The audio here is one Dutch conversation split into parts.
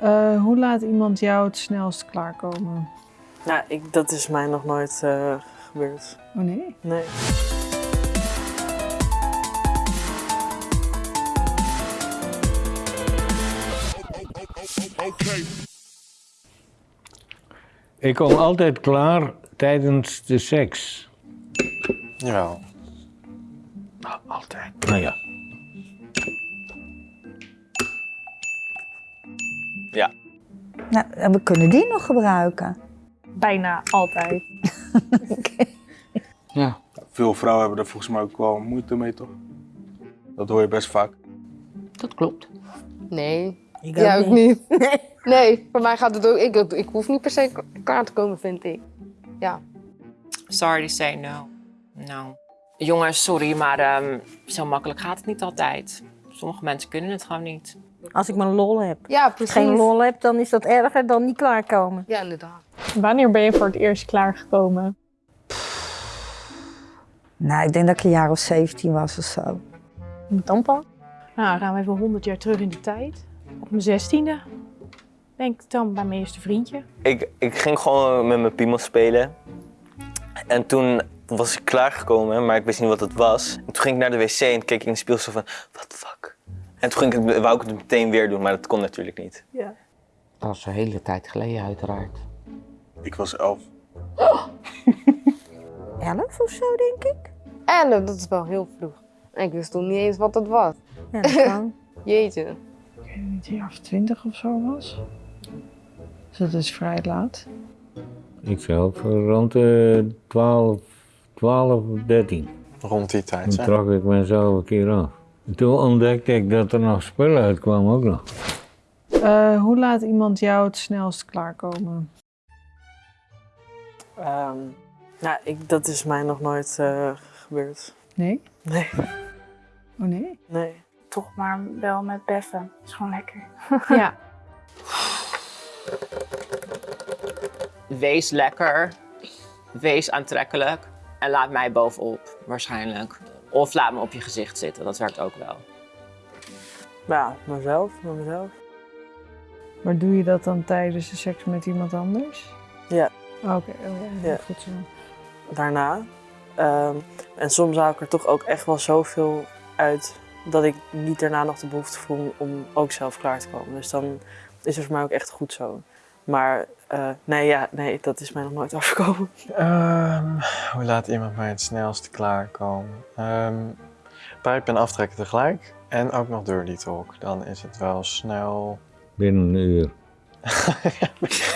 Eh, hoe laat iemand jou het snelst klaarkomen? Nou, ik, dat is mij nog nooit eh, gebeurd. Oh nee? Nee. Ik kom altijd klaar tijdens de seks. Jawel. Altijd. Nou ja. Ja. Nou, we kunnen die nog gebruiken. Bijna altijd. Ja. Veel vrouwen hebben er volgens mij ook wel moeite mee, toch? Dat hoor je best vaak. Dat klopt. Nee. Ik Ja, ook niet. Nee, voor mij gaat het ook. Ik, ik hoef niet per se klaar te komen, vind ik. Sorry to say no. No. Jongens, sorry, maar ehm, zo makkelijk gaat het niet altijd. Sommige mensen kunnen het gewoon niet. Als ik mijn lol heb. Ja, Als precies. ik geen lol heb, dan is dat erger dan niet klaarkomen. Ja, inderdaad. Wanneer ben je voor het eerst klaargekomen? Nou, ik denk dat ik een jaar of 17 was of zo. Met tandpad? Nou, dan gaan we even 100 jaar terug in de tijd. Op mijn zestiende. Denk ik dan bij mijn eerste vriendje. Ik, ik ging gewoon met mijn piemel spelen. En toen was ik klaargekomen, maar ik wist niet wat het was. En toen ging ik naar de wc en keek ik in de spiegel zo van, what the fuck? En toen ging ik het, wou ik het meteen weer doen, maar dat kon natuurlijk niet. Dat was een hele tijd geleden uiteraard. Ik was elf. 11 of zo, denk ik. En dat is wel heel vroeg. En ik wist toen niet eens wat het was. Ja, dat kan. Jeetje. Ik weet niet, of twintig of zo was. Dus dat is vrij laat. Ik zelf rond de 12, 12 of 13. Rond die tijd, Toen trok ik mezelf een keer af. En toen ontdekte ik dat er nog spullen uitkwamen ook nog. Eh, hoe laat iemand jou het snelst klaarkomen? Ehm, nou, ik, dat is mij nog nooit eh, gebeurd. Nee? Nee. Oh nee? Nee. Toch maar wel met beffen. is gewoon lekker. Ja. Wees lekker. Wees aantrekkelijk. En laat mij bovenop, waarschijnlijk. Of laat me op je gezicht zitten, dat werkt ook wel. Ja, mezelf, met mezelf. Maar doe je dat dan tijdens de seks met iemand anders? Ja. Oké, oh, ja, Ja. goed zo. Daarna. Ehm, en soms haal ik er toch ook echt wel zoveel uit dat ik niet daarna nog de behoefte voel om ook zelf klaar te komen. Dus dan is het voor mij ook echt goed zo. Maar eh, nee, ja, nee, dat is mij nog nooit overkomen. Ehm, hoe laat iemand mij het snelst klaarkomen? Ehm pijp en aftrekken tegelijk. En ook nog dirty talk. Dan is het wel snel... Binnen een uur.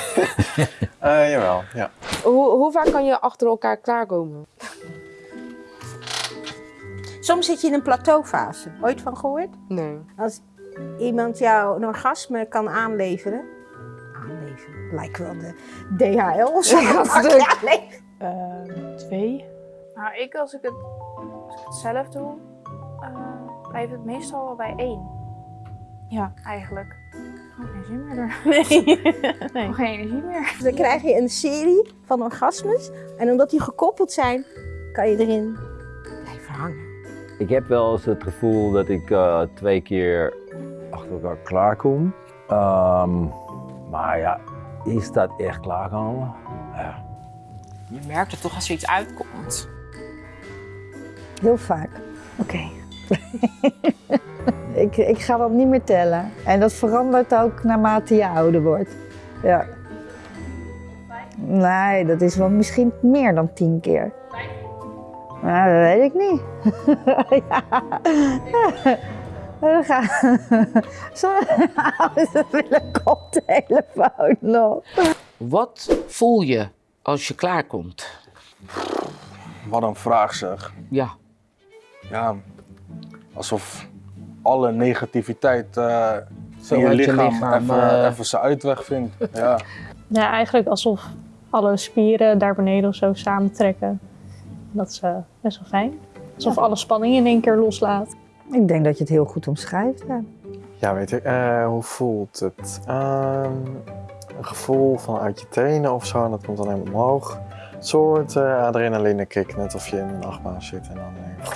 Eh, jawel, ja. Hoe, hoe vaak kan je achter elkaar klaarkomen? Soms zit je in een plateaufase. Ooit van gehoord? Nee. Als iemand jou een orgasme kan aanleveren. Lijkt wel de DHL of zo. Ja, stuk. Ja, nee. Ehm, twee. Nou, ik als ik het, als ik het zelf doe, eh, blijft het meestal wel bij één. Ja. Eigenlijk. Oh, geen zin meer er. Nee. nee. Oh, geen energie meer. Dan krijg je een serie van orgasmes. En omdat die gekoppeld zijn, kan je erin blijven hangen. Ik heb wel eens het gevoel dat ik eh, twee keer achter elkaar klaarkom. Ehm maar ja, is dat echt klaarkomen? Ja. Je merkt het toch als er iets uitkomt. Heel vaak. Oké. ik, ik ga dat niet meer tellen. En dat verandert ook naarmate je ouder wordt. Ja. Nee, dat is wel misschien meer dan tien keer. Nou, dat weet ik niet. ja. Dan ga... Sommige ouders willen koptelefoon nog. Wat voel je als je klaarkomt? Wat een vraag zeg. Ja. Ja, alsof alle negativiteit eh Zo in je lichaam, lichaam, even, eh, even zijn uitweg vindt. Ja. Ja, eigenlijk alsof alle spieren daar beneden of zo samentrekken. Dat is eh, best wel fijn. Alsof alle spanning in één keer loslaat. Ik denk dat je het heel goed omschrijft. Ja. Ja, weet ik. eh, hoe voelt het? Ehm, een gevoel van uit je tenen of zo, en dat komt dan helemaal omhoog. Een soort eh adrenaline kick, net of je in een achtbaan zit en dan denk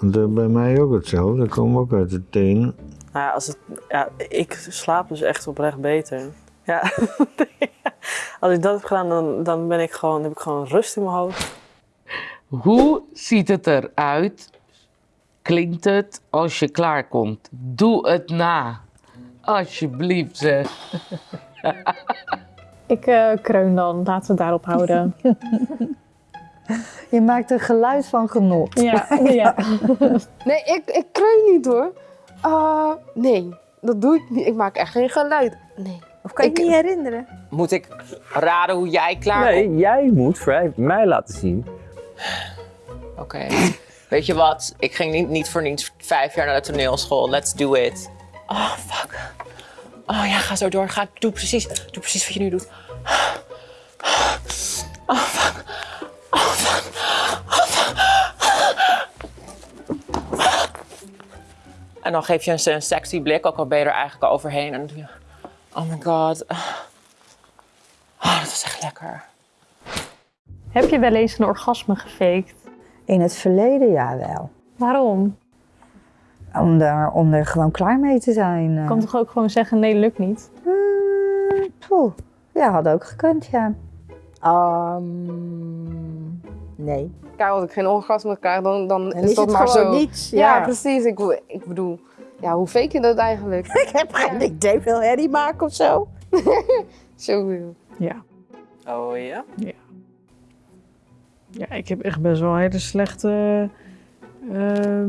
je, Dat bij mij ook hetzelfde. Dat komt ook uit de teen. Nou ja, als het, ja, ik slaap dus echt oprecht beter. Ja. als ik dat heb gedaan, dan, dan ben ik gewoon, heb ik gewoon rust in mijn hoofd. Hoe ziet het eruit? Klinkt het als je klaarkomt? Doe het na. Alsjeblieft zeg. Ik eh, kreun dan, laten we het daarop houden. Je maakt een geluid van genot. Ja, ja. Nee, ik, ik kreun niet hoor. Ah, nee, dat doe ik niet. Ik maak echt geen geluid. Nee. Of kan je niet herinneren? Moet ik raden hoe jij klaarkomt? Nee, jij moet vrij mij laten zien. Oké. Weet je wat? Ik ging niet, niet voor niets vijf jaar naar de toneelschool. Let's do it. Oh, fuck. Oh ja, ga zo door. Ga, doe, precies, doe precies wat je nu doet. Oh, fuck. Oh, fuck. Oh, fuck. En dan geef je een, een sexy blik, ook al ben je er eigenlijk al overheen. En dan doe je... Oh my god. Oh, dat is echt lekker. Heb je wel eens een orgasme gefaked? In het verleden ja wel. Waarom? Om er, om er gewoon klaar mee te zijn. Je kan toch ook gewoon zeggen, nee, lukt niet? Mm, poeh. Ja, had ook gekund, ja. Ehm, nee. Kijk, als ik geen orgasme krijg, dan, dan is, is dat het maar gewoon zo. niets, Ja, ja. precies. Ik, ik bedoel, ja, hoe fake je dat eigenlijk? Ik heb geen idee, veel herrie maken of zo. zo wil. Ja. Oh ja? Ja. Ja, ik heb echt best wel hele slechte eh,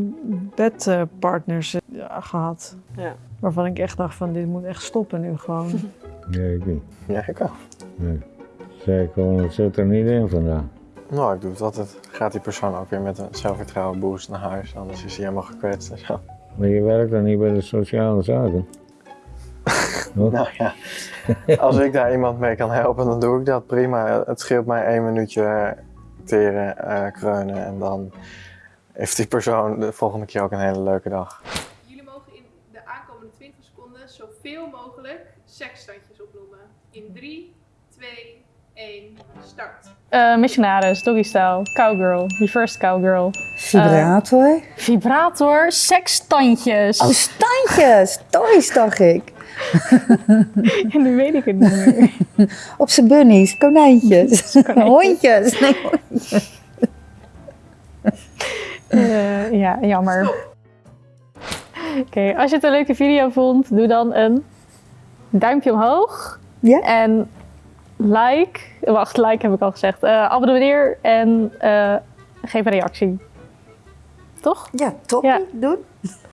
bedpartners eh, ja, gehad. Ja. Waarvan ik echt dacht van, dit moet echt stoppen nu gewoon. Nee, ik niet. Ja, ik ook. Nee. Gewoon, het zit er niet in vandaag. Nou, ik doe het altijd. Gaat die persoon ook weer met een zelfvertrouwen boost naar huis, anders is hij helemaal gekwetst en zo. Maar je werkt dan niet bij de sociale zaken? Nou ja, als ik daar iemand mee kan helpen, dan doe ik dat prima. Het scheelt mij één minuutje teren, eh, kreunen en dan heeft die persoon de volgende keer ook een hele leuke dag. Jullie mogen in de aankomende 20 seconden zoveel mogelijk seksstandjes opnoemen. In 3, 2, 1, start. Eh, missionaris, doggy style, cowgirl, reversed cowgirl. Vibrator. Eh, vibrator, seksstandjes. Oh, standjes. Toys, dacht ik. Ja, nu weet ik het niet meer. Op zijn bunnies, konijntjes, hondjes. Nee, hondjes. Eh, ja, jammer. Oké, als je het een leuke video vond, doe dan een duimpje omhoog. Ja. En like. Wacht, like heb ik al gezegd. Eh abonneer en eh, geef een reactie. Toch? Ja, top. Ja. Doen.